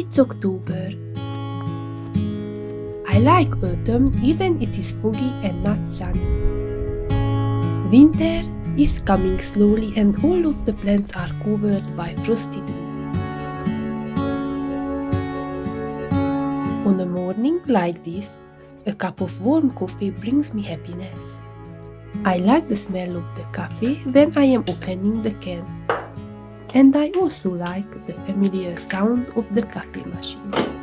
It's October. I like autumn even it is foggy and not sunny. Winter is coming slowly and all of the plants are covered by frosty dew. On a morning like this, a cup of warm coffee brings me happiness. I like the smell of the coffee when I am opening the can. And I also like the familiar sound of the coffee machine.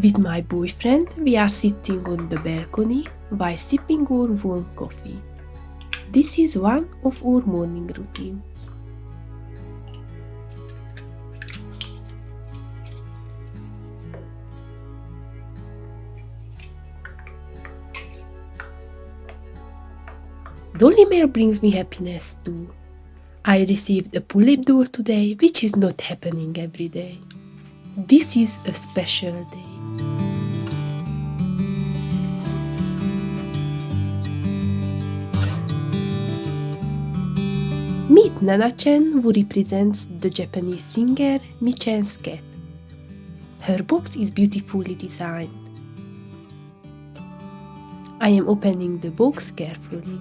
With my boyfriend, we are sitting on the balcony while sipping our warm coffee. This is one of our morning routines. Dolly Mail brings me happiness too. I received a Pullip door today, which is not happening every day. This is a special day. Meet Nana-chan who represents the Japanese singer Mi-chan's. Her box is beautifully designed. I am opening the box carefully.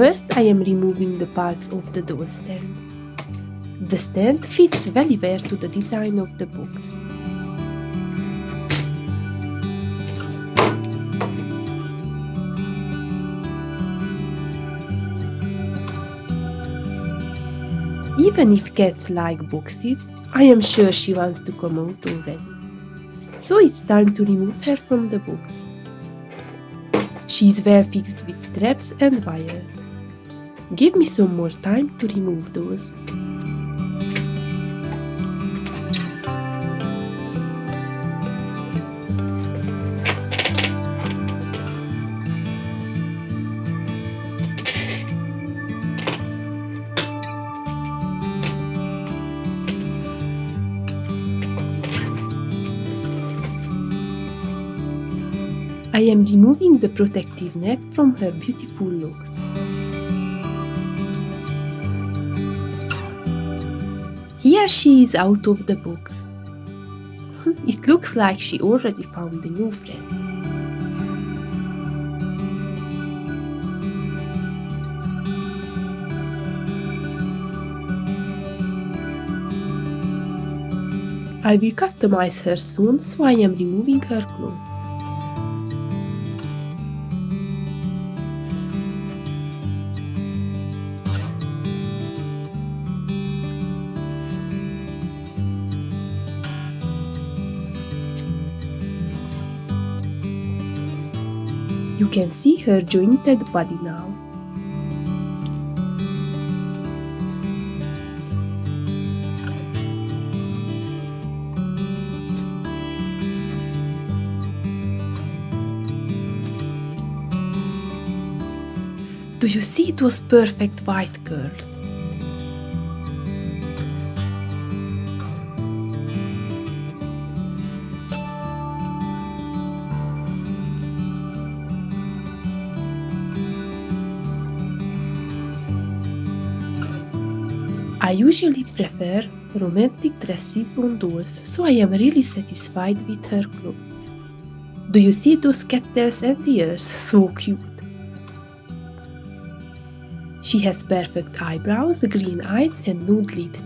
First I am removing the parts of the door stand. The stand fits very well to the design of the box. Even if cats like boxes, I am sure she wants to come out already. So it's time to remove her from the box. She is well fixed with straps and wires. Give me some more time to remove those. I am removing the protective net from her beautiful locks. Here she is out of the box. It looks like she already found a new friend. I will customize her soon, so I am removing her clothes. You can see her jointed body now. Do you see those perfect white curls? I usually prefer romantic dresses on dolls, so I am really satisfied with her clothes. Do you see those cattails and ears? So cute! She has perfect eyebrows, green eyes and nude lips.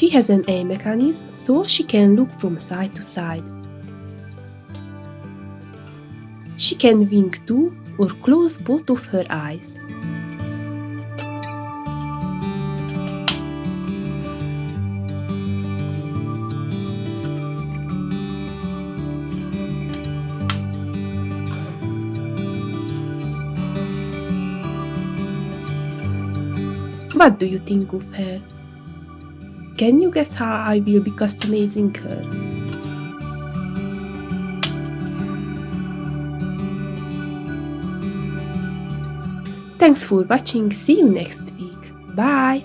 She has an eye mechanism so she can look from side to side. She can wink too or close both of her eyes. What do you think of her? Can you guess how I will be customizing her? Thanks for watching, see you next week. Bye!